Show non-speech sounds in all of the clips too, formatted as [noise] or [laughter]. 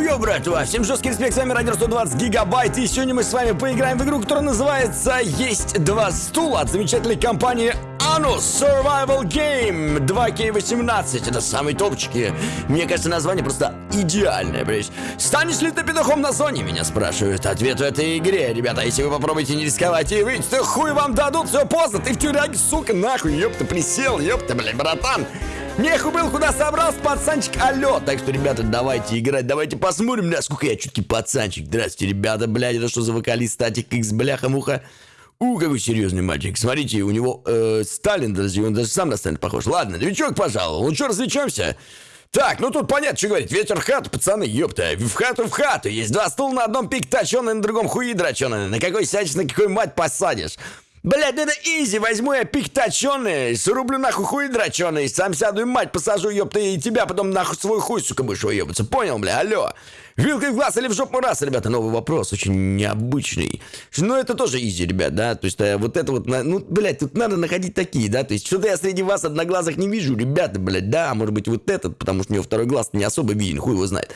Йо, братва, всем жесткий респект, с вами Радио 120 Гигабайт, и сегодня мы с вами поиграем в игру, которая называется «Есть два стула» от замечательной компании Anus Survival Game 2K18. Это самые топчики. Мне кажется, название просто идеальное, блядь. Станешь ли ты петухом на зоне, меня спрашивают. Ответ в этой игре, ребята, если вы попробуете не рисковать и выйти, то хуй вам дадут, все поздно, ты в тюряге, сука, нахуй, ёпта, присел, ёпта, блядь, братан. Нехуй был, куда собрался, пацанчик, алло. Так что, ребята, давайте играть, давайте посмотрим, насколько я чуткий пацанчик. Здравствуйте, ребята, блядь, это что за вокалист, статик, X, бляха-муха. У, какой серьезный мальчик. Смотрите, у него э, Сталин даже, он даже сам на Сталина похож. Ладно, новичок пожалуй. Ну что, развлечемся? Так, ну тут понятно, что говорить. Ветер в хату, пацаны, ёпта. В хату в хату. Есть два стула на одном пик точеный, на другом хуи дроченый. На какой сядешь, на какой мать посадишь. Блядь, это изи, возьму я пик точеный, срублю нахуй хуй дроченый, сам сяду и мать посажу, ёпта, и тебя потом нахуй свой хуй, сука, будешь выебаться, понял, бля, алло? Вилкой в глаз или в жопу раз, ребята, новый вопрос, очень необычный. Но это тоже изи, ребят, да, то есть э, вот это вот, ну, блядь, тут надо находить такие, да, то есть что-то я среди вас одноглазых не вижу, ребята, блядь, да, может быть вот этот, потому что у него второй глаз не особо виден, хуй его знает.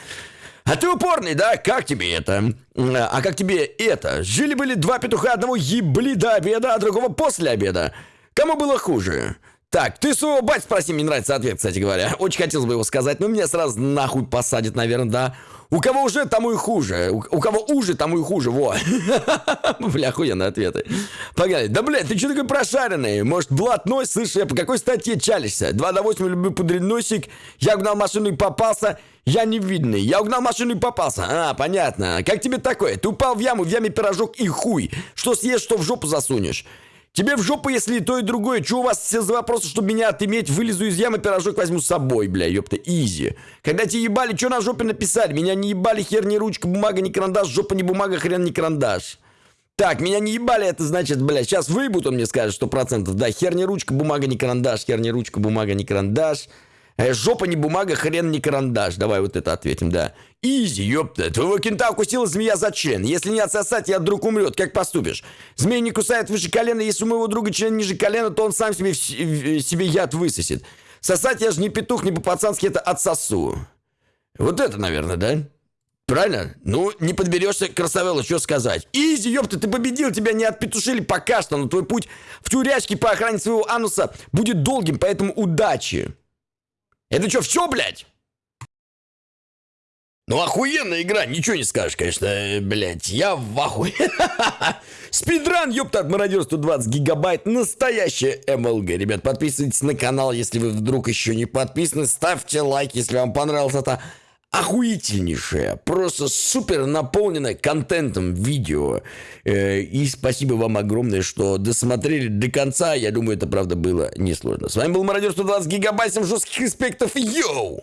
А ты упорный, да? Как тебе это? А как тебе это? Жили-были два петуха, одного ебли до обеда, а другого после обеда. Кому было хуже? Так, ты своего бать спроси, мне нравится ответ, кстати говоря. [laughs] Очень хотелось бы его сказать, но меня сразу нахуй посадят, наверное, да. У кого уже, тому и хуже. У, у кого уже, тому и хуже, во. [laughs] Бля, охуенные ответы. Погнали. Да, блядь, ты что такой прошаренный? Может, блатной? Слышь, я по какой статье чалишься? 2 до 8 люблю пудрить носик. Я угнал машину и попался. Я невидный. Я угнал машину и попался. А, понятно. Как тебе такое? Ты упал в яму, в яме пирожок и хуй. Что съешь, что в жопу засунешь. Тебе в жопу, если и то, и другое. Че у вас все за вопросы, чтобы меня отыметь? Вылезу из ямы, пирожок возьму с собой, бля, ёпта, изи. Когда тебе ебали, что на жопе написали? Меня не ебали, хер не ручка, бумага, не карандаш, жопа не бумага, хрен не карандаш. Так, меня не ебали, это значит, бля, сейчас выебут, он мне скажет, сто процентов. Да, хер не ручка, бумага, не карандаш, хер не ручка, бумага, не карандаш. Э, жопа не бумага, хрен не карандаш. Давай вот это ответим, да. Изи, ёпта. Твоего кента укусила змея за член. Если не отсосать, я вдруг умрет. Как поступишь? Змея не кусает выше колена. Если у моего друга член ниже колена, то он сам себе, себе яд высосет. Сосать я же не петух, не по-пацански это отсосу. Вот это, наверное, да? Правильно? Ну, не подберешься, красавелла, что сказать. Изи, ёпта, ты победил, тебя не отпетушили пока что, но твой путь в тюрячке по охране своего ануса будет долгим, поэтому удачи. Это что, все, блядь? Ну, охуенная игра, ничего не скажешь, конечно, э, блядь, я в ахуе. [laughs] Спидран, ёпта, от мародер 120 гигабайт, настоящая МЛГ. Ребят, подписывайтесь на канал, если вы вдруг еще не подписаны, ставьте лайк, если вам понравилось это охуительнейшее, просто супер наполненное контентом видео. Э, и спасибо вам огромное, что досмотрели до конца. Я думаю, это правда было несложно. С вами был Мародер 120 гигабайт, жестких аспектов. Йоу!